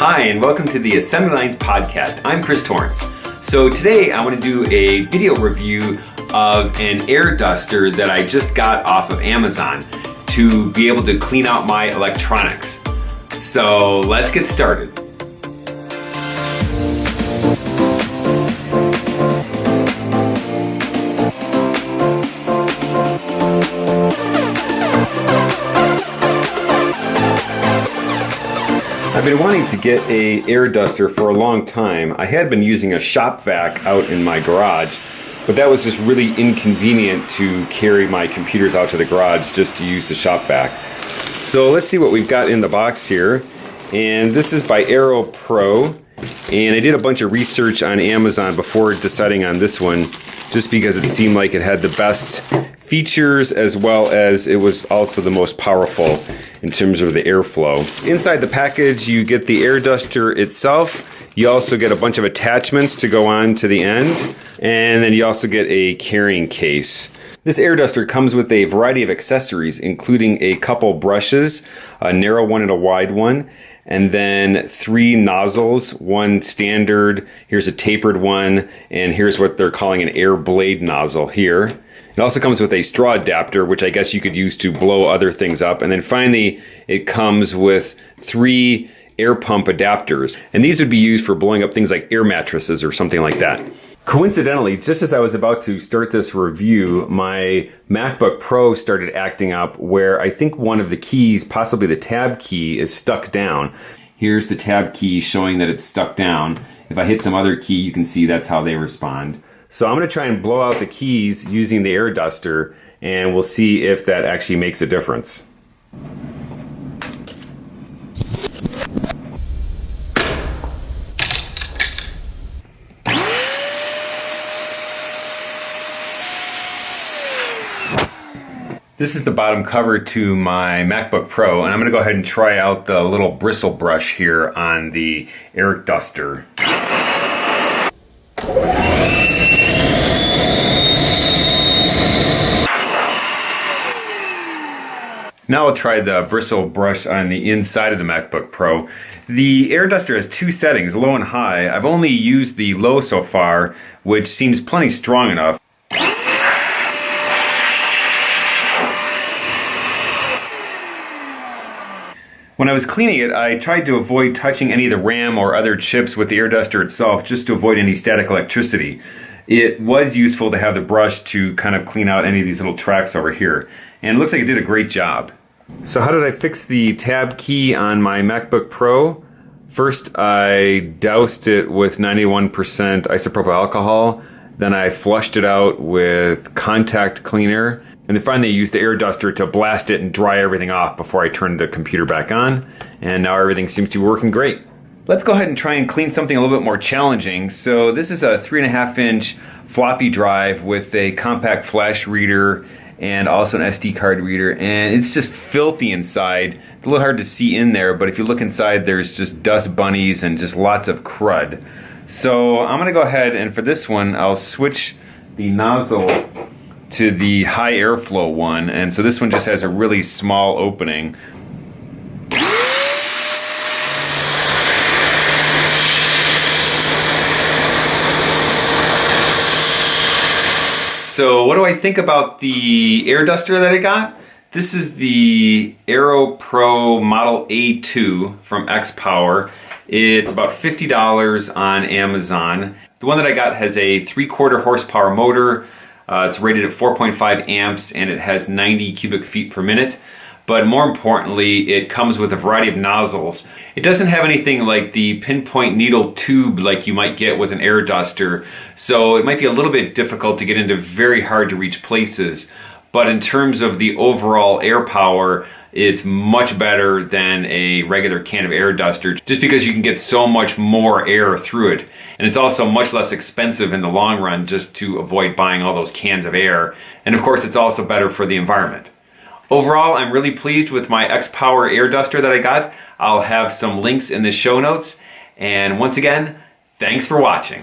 Hi, and welcome to the Assembly Lines Podcast. I'm Chris Torrance. So today I want to do a video review of an air duster that I just got off of Amazon to be able to clean out my electronics. So let's get started. I've been wanting to get a air duster for a long time. I had been using a shop vac out in my garage, but that was just really inconvenient to carry my computers out to the garage just to use the shop vac. So let's see what we've got in the box here. And this is by Airrow Pro. And I did a bunch of research on Amazon before deciding on this one, just because it seemed like it had the best features as well as it was also the most powerful in terms of the airflow. Inside the package you get the air duster itself. You also get a bunch of attachments to go on to the end and then you also get a carrying case. This air duster comes with a variety of accessories including a couple brushes, a narrow one and a wide one and then three nozzles, one standard, here's a tapered one, and here's what they're calling an air blade nozzle here. It also comes with a straw adapter, which I guess you could use to blow other things up. And then finally, it comes with three air pump adapters. And these would be used for blowing up things like air mattresses or something like that. Coincidentally, just as I was about to start this review, my MacBook Pro started acting up where I think one of the keys, possibly the tab key, is stuck down. Here's the tab key showing that it's stuck down. If I hit some other key, you can see that's how they respond. So I'm going to try and blow out the keys using the air duster and we'll see if that actually makes a difference. This is the bottom cover to my MacBook Pro and I'm going to go ahead and try out the little bristle brush here on the air duster. Now I'll try the bristle brush on the inside of the MacBook Pro. The air duster has two settings, low and high. I've only used the low so far, which seems plenty strong enough. When I was cleaning it, I tried to avoid touching any of the RAM or other chips with the air duster itself just to avoid any static electricity. It was useful to have the brush to kind of clean out any of these little tracks over here. And it looks like it did a great job. So how did I fix the tab key on my MacBook Pro? First, I doused it with 91% isopropyl alcohol. Then I flushed it out with contact cleaner. And then finally I used the air duster to blast it and dry everything off before I turned the computer back on. And now everything seems to be working great. Let's go ahead and try and clean something a little bit more challenging. So this is a three and a half inch floppy drive with a compact flash reader and also an SD card reader and it's just filthy inside. It's a little hard to see in there but if you look inside there's just dust bunnies and just lots of crud. So I'm gonna go ahead and for this one I'll switch the nozzle to the high airflow one and so this one just has a really small opening So what do I think about the air duster that I got? This is the Airrow Pro Model A2 from X-Power. It's about $50 on Amazon. The one that I got has a 3 quarter horsepower motor. Uh, it's rated at 4.5 amps and it has 90 cubic feet per minute but more importantly, it comes with a variety of nozzles. It doesn't have anything like the pinpoint needle tube like you might get with an air duster, so it might be a little bit difficult to get into very hard to reach places. But in terms of the overall air power, it's much better than a regular can of air duster just because you can get so much more air through it. And it's also much less expensive in the long run just to avoid buying all those cans of air. And of course, it's also better for the environment. Overall, I'm really pleased with my X-Power air duster that I got. I'll have some links in the show notes. And once again, thanks for watching.